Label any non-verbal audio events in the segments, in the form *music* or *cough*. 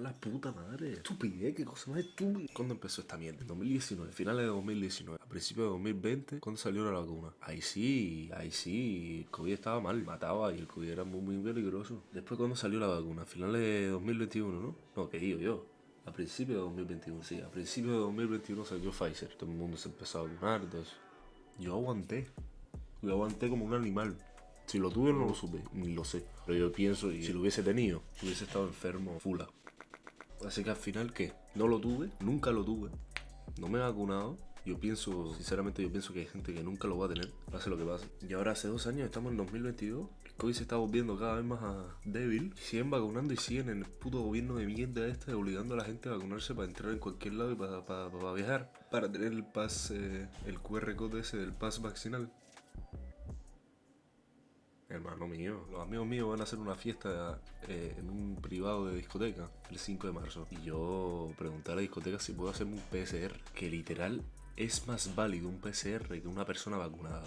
con la puta madre. Estupidez, qué cosa más estúpida. ¿Cuándo empezó esta mierda? En 2019, finales de 2019. A principios de 2020, ¿cuándo salió la vacuna? Ahí sí, ahí sí, el COVID estaba mal, mataba y el COVID era muy, muy peligroso. Después, ¿cuándo salió la vacuna? Finales de 2021, ¿no? No, ¿qué digo yo? A principios de 2021, sí. A principios de 2021 salió Pfizer. Todo el mundo se empezó a vacunar, entonces... Yo aguanté. Yo aguanté como un animal. Si lo tuve no lo supe, ni lo sé. Pero yo pienso, y si lo hubiese tenido, hubiese estado enfermo, fula. Así que al final, ¿qué? No lo tuve, nunca lo tuve. No me he vacunado. Yo pienso, sinceramente, yo pienso que hay gente que nunca lo va a tener, pase lo que pase. Y ahora hace dos años, estamos en 2022. El COVID se está volviendo cada vez más ah, débil. Siguen vacunando y siguen en el puto gobierno de mierda este, obligando a la gente a vacunarse para entrar en cualquier lado y para, para, viajar. Para tener el pas, el QR code ese del pas vaccinal. Hermano mío, los amigos míos van a hacer una fiesta eh, en un privado de discoteca el 5 de marzo. Y yo pregunté a la discoteca si puedo hacerme un PCR, que literal es más válido un PCR que una persona vacunada.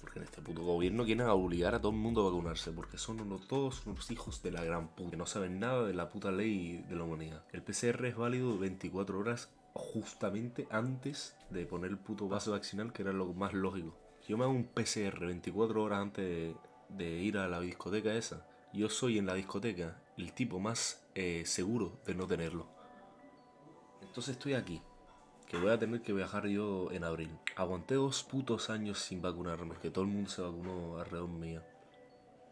Porque en este puto gobierno quieren obligar a todo el mundo a vacunarse, porque son unos, todos unos hijos de la gran puta, que no saben nada de la puta ley de la humanidad. El PCR es válido 24 horas justamente antes de poner el puto vaso vaccinal, que era lo más lógico. Yo me hago un PCR 24 horas antes de, ir a la discoteca esa, yo soy en la discoteca el tipo más eh, seguro de no tenerlo. Entonces estoy aquí, que voy a tener que viajar yo en abril. Aguanté dos putos años sin vacunarme, que todo el mundo se vacunó alrededor mío.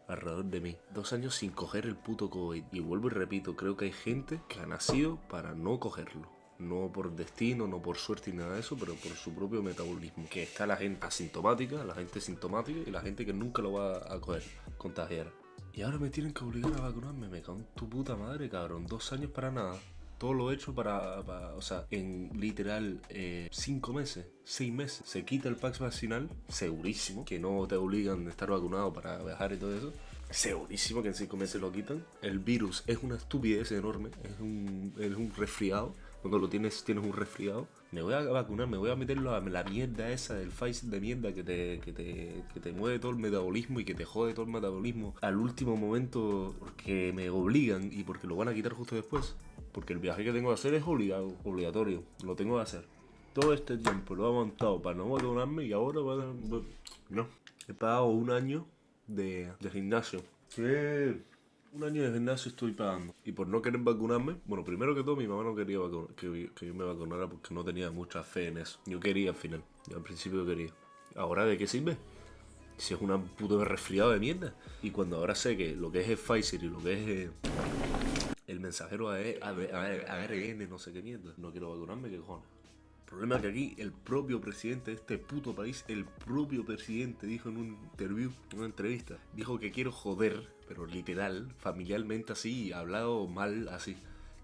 Alrededor de mí. Dos años sin coger el puto COVID. Y vuelvo y repito, creo que hay gente que ha nacido para no cogerlo no por destino, no por suerte ni nada de eso, pero por su propio metabolismo. Que está la gente asintomática, la gente sintomática y la gente que nunca lo va a coger, contagiar. Y ahora me tienen que obligar a vacunarme, me cago en tu puta madre, cabrón. Dos años para nada. Todo lo hecho para, o sea, en literal eh, cinco meses, seis meses. Se quita el pax vaccinal, segurísimo, que no te obligan a estar vacunado para viajar y todo eso. Segurísimo que en cinco meses lo quitan. El virus es una estupidez enorme, es un, es un resfriado cuando lo tienes, tienes un resfriado, me voy a vacunar, me voy a meter la, la mierda esa del Pfizer de mierda que te, que, te, que te mueve todo el metabolismo y que te jode todo el metabolismo al último momento porque me obligan y porque lo van a quitar justo después. Porque el viaje que tengo que hacer es obligatorio, lo tengo que hacer. Todo este tiempo lo he montado para no vacunarme y ahora va a... No, he pagado un año de, de gimnasio. Un año de gimnasio estoy pagando. Y por no querer vacunarme, bueno, primero que todo mi mamá no quería que, yo me vacunara porque no tenía mucha fe en eso. Yo quería al final, yo al principio quería. ¿Ahora de qué sirve? Si es una puto resfriado de mierda. Y cuando ahora sé que lo que es el Pfizer y lo que es eh, el mensajero ARN, no sé qué mierda, no quiero vacunarme, ¿qué cojones? Problema es que aquí el propio presidente de este puto país, el propio presidente dijo en un interview, en una entrevista, dijo que quiero joder, pero literal, familiarmente así, hablado mal así.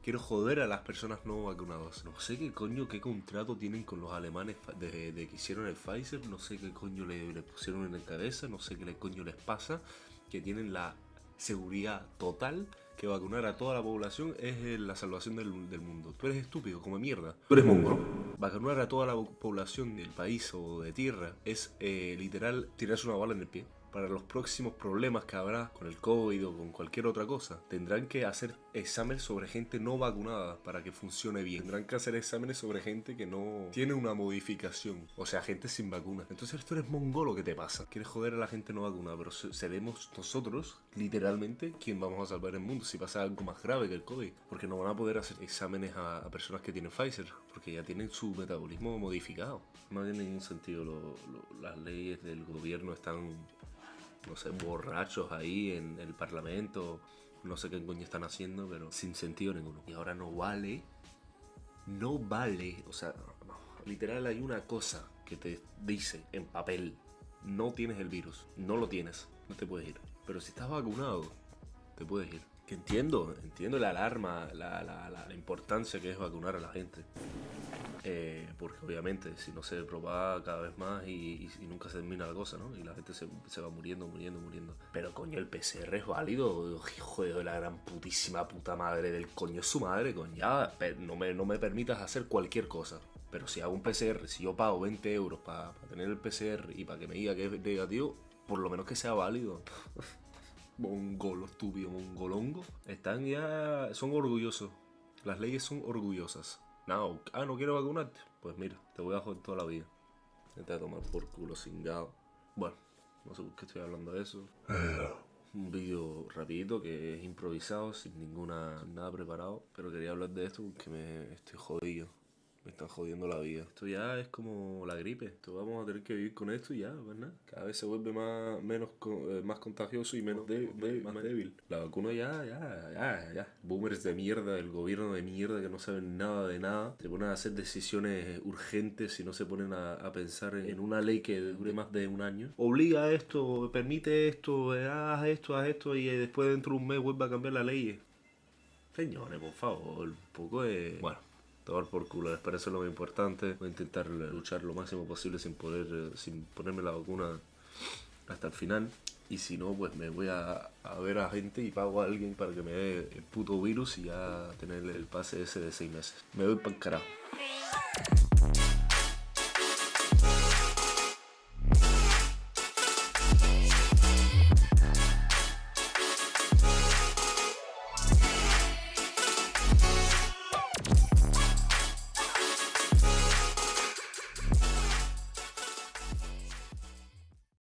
Quiero joder a las personas no vacunadas. No sé qué coño, qué contrato tienen con los alemanes de, que hicieron el Pfizer. No sé qué coño le, le pusieron en la cabeza. No sé qué coño les pasa. Que tienen la seguridad total que vacunar a toda la población es eh, la salvación del, mundo. Tú eres estúpido, como mierda. Tú eres mongo. Vacunar a toda la población del país o de tierra es eh, literal tirarse una bala en el pie para los próximos problemas que habrá con el COVID o con cualquier otra cosa, tendrán que hacer exámenes sobre gente no vacunada para que funcione bien. Tendrán que hacer exámenes sobre gente que no tiene una modificación, o sea, gente sin vacuna. Entonces esto eres mongolo, ¿qué te pasa? Quieres joder a la gente no vacunada, pero seremos nosotros, literalmente, quien vamos a salvar el mundo si pasa algo más grave que el COVID. Porque no van a poder hacer exámenes a, personas que tienen Pfizer, porque ya tienen su metabolismo modificado. No tiene ningún sentido, las leyes del gobierno están no sé, borrachos ahí en el parlamento, no sé qué coño están haciendo, pero sin sentido ninguno. Y ahora no vale, no vale, o sea, literal hay una cosa que te dice en papel, no tienes el virus, no lo tienes, no te puedes ir. Pero si estás vacunado, te puedes ir. Que entiendo, entiendo la alarma, la, la, la importancia que es vacunar a la gente. Eh, porque obviamente si no se propaga cada vez más y, nunca se termina la cosa, ¿no? Y la gente se, va muriendo, muriendo, muriendo. Pero coño, el PCR es válido, hijo de la gran putísima puta madre del coño su madre, coño. Ya, no me, no me permitas hacer cualquier cosa. Pero si hago un PCR, si yo pago 20 euros para tener el PCR y para que me diga que es negativo, por lo menos que sea válido. *laughs* mongolo estúpido, mongolongo. Están ya, son orgullosos Las leyes son orgullosas. No, ah, no quiero vacunarte. Pues mira, te voy a joder toda la vida. Te voy a tomar por culo cingado. Bueno, no sé por qué estoy hablando de eso. Un vídeo rapidito que es improvisado, sin ninguna nada preparado. Pero quería hablar de esto porque me estoy jodido. Me están jodiendo la vida. Esto ya es como la gripe. Esto vamos a tener que vivir con esto y ya, ¿verdad? Cada vez se vuelve más, menos, eh, más contagioso y menos de- de- más débil. La vacuna ya, ya, ya, ya. Boomers de mierda, el gobierno de mierda que no saben nada de nada. Se ponen a hacer decisiones urgentes y no se ponen a, a pensar en, en una ley que dure más de un año. Obliga a esto, permite esto, eh, haz esto, haz esto y eh, después dentro de un mes vuelve a cambiar la ley. Señores, por favor, un poco de... Bueno, tomar por culo, les parece lo más importante. Voy a intentar luchar lo máximo posible sin poder, eh, sin ponerme la vacuna hasta el final. Y si no, pues me voy a, a ver a gente y pago a alguien para que me dé el puto virus y ya tener el pase ese de seis meses. Me voy para el carajo.